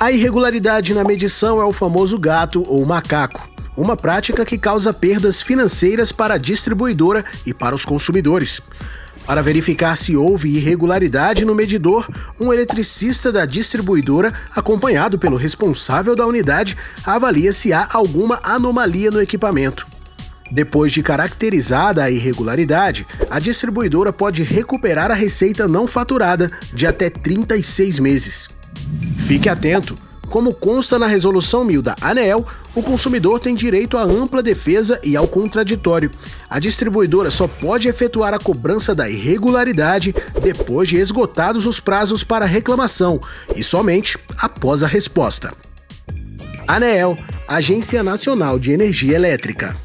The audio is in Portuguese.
A irregularidade na medição é o famoso gato ou macaco, uma prática que causa perdas financeiras para a distribuidora e para os consumidores. Para verificar se houve irregularidade no medidor, um eletricista da distribuidora, acompanhado pelo responsável da unidade, avalia se há alguma anomalia no equipamento. Depois de caracterizada a irregularidade, a distribuidora pode recuperar a receita não faturada de até 36 meses. Fique atento! Como consta na Resolução 1000 da ANEEL, o consumidor tem direito à ampla defesa e ao contraditório. A distribuidora só pode efetuar a cobrança da irregularidade depois de esgotados os prazos para reclamação e somente após a resposta. ANEEL, Agência Nacional de Energia Elétrica.